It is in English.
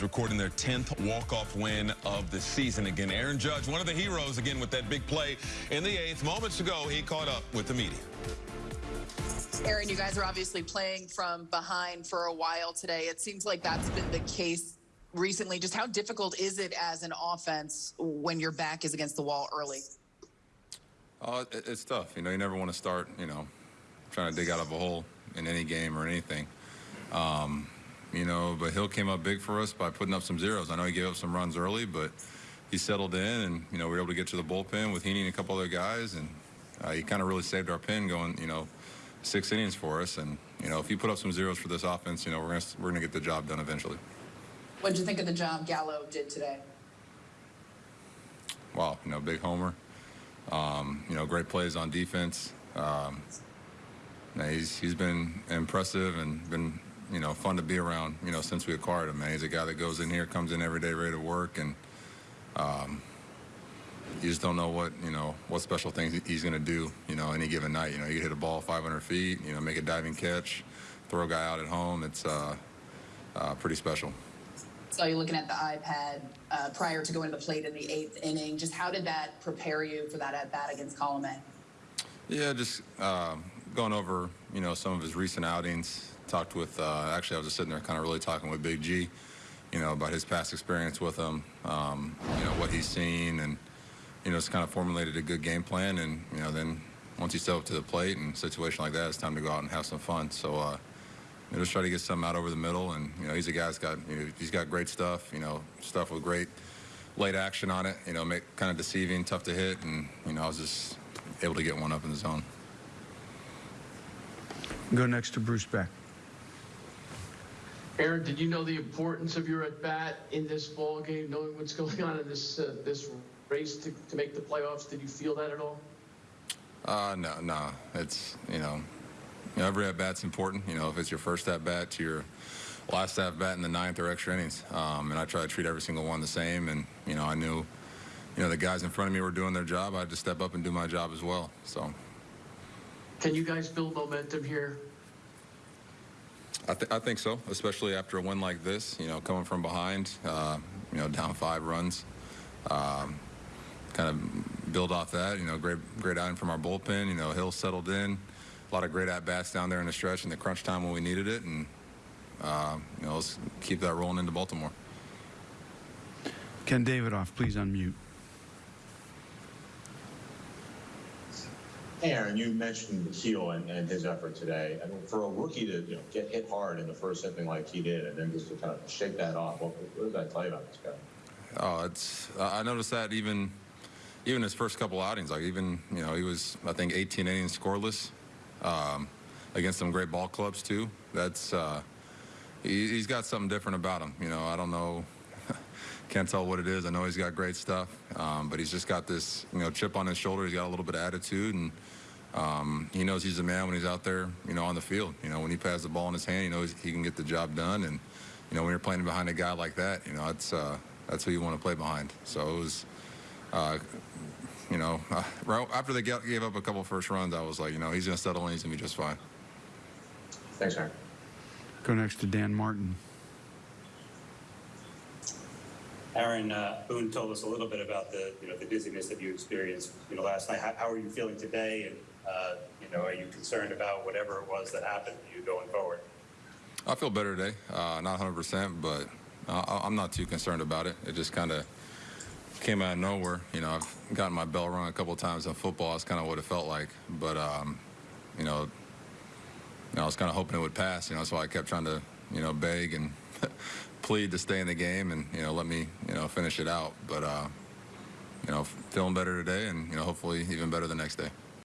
Braves recording their 10th walk-off win of the season. Again, Aaron Judge, one of the heroes, again, with that big play in the eighth. Moments ago, he caught up with the media. Aaron, you guys are obviously playing from behind for a while today. It seems like that's been the case recently. Just how difficult is it as an offense when your back is against the wall early? Uh, it's tough. You know, you never want to start, you know, trying to dig out of a hole in any game or anything. Um, you know, but Gil came up big for us by putting up some zeros. I know he gave up some runs early, but he settled in, and you know we were able to get to the bullpen with Heaney and a couple other guys, and uh, he kind of really saved our pen going, you know, six innings for us. And you know, if he put up some zeros for this offense, you know, we're gonna we're gonna get the job done eventually. What did you think of the job Gallo did today? Wow, you know, big homer. Um, you know, great plays on defense. Um, he's he's been impressive and been you know, fun to be around, you know, since we acquired him, man. He's a guy that goes in here, comes in every day ready to work, and um, you just don't know what, you know, what special things he's going to do, you know, any given night. You know, he could hit a ball 500 feet, you know, make a diving catch, throw a guy out at home. It's uh, uh, pretty special. So you looking at the iPad uh, prior to going to the plate in the eighth inning. Just how did that prepare you for that at bat against Colome? Yeah, just uh, going over, you know, some of his recent outings, talked with, uh, actually, I was just sitting there kind of really talking with Big G, you know, about his past experience with him, um, you know, what he's seen, and, you know, it's kind of formulated a good game plan. And, you know, then once you step up to the plate and situation like that, it's time to go out and have some fun. So, uh, you know, just try to get something out over the middle. And, you know, he's a guy that's got, you know, he's got great stuff, you know, stuff with great late action on it, you know, make kind of deceiving, tough to hit. And, you know, I was just able to get one up in the zone. Go next to Bruce Beck. Aaron, did you know the importance of your at bat in this ball game, knowing what's going on in this uh, this race to, to make the playoffs? Did you feel that at all? Uh, no, no. It's you know, you know every at bat's important. You know, if it's your first at bat to your last at bat in the ninth or extra innings, um, and I try to treat every single one the same. And you know, I knew, you know, the guys in front of me were doing their job. I had to step up and do my job as well. So. Can you guys build momentum here I, th I, think so, especially after a win like this. You know, coming from behind, uh, you know, down five runs, um, kind of build off that. You know, great great outing from our bullpen. You know, Gil settled in, a lot of great at bats down there in the stretch in the crunch time when we needed it, and uh, you know, let's keep that rolling into Baltimore. Ken Davidoff, please unmute. Aaron, you mentioned Gil and, and, his effort today. I mean, for a rookie to you know, get hit hard in the first inning like he did, and then just to kind of shake that off, what, what does that tell you about this guy? Oh, it's I noticed that even even his first couple outings, like even you know he was I think 18 innings scoreless um, against some great ball clubs too. That's uh, he, he's got something different about him. You know, I don't know. Can't tell what it is. I know he's got great stuff, um, but he's just got this, you know, chip on his shoulder. He's got a little bit of attitude, and um, he knows he's a man when he's out there, you know, on the field. You know, when he passes the ball in his hand, he knows he can get the job done. And you know, when you're playing behind a guy like that, you know, that's uh, that's who you want to play behind. So it was, uh, you know, uh, right after they gave up a couple first runs, I was like, you know, he's going to settle in. He's going to be just fine. Thanks, Aaron. Go next to Dan Martin. Aaron uh, Boone told us a little bit about the you know the dizziness that you experienced you know last night. How, how are you feeling today? And uh, you know, are you concerned about whatever it was that happened to you going forward? I feel better today. Uh, not 100%, but uh, I'm not too concerned about it. It just kind of came out of nowhere. You know, I've gotten my bell rung a couple times in football. That's kind of what it felt like. But um, you know, you know, I was kind of hoping it would pass. You know, that's why I kept trying to you know beg and plead to stay in the game and you know let me you know finish it out. But uh, you know feeling better today and you know hopefully even better the next day.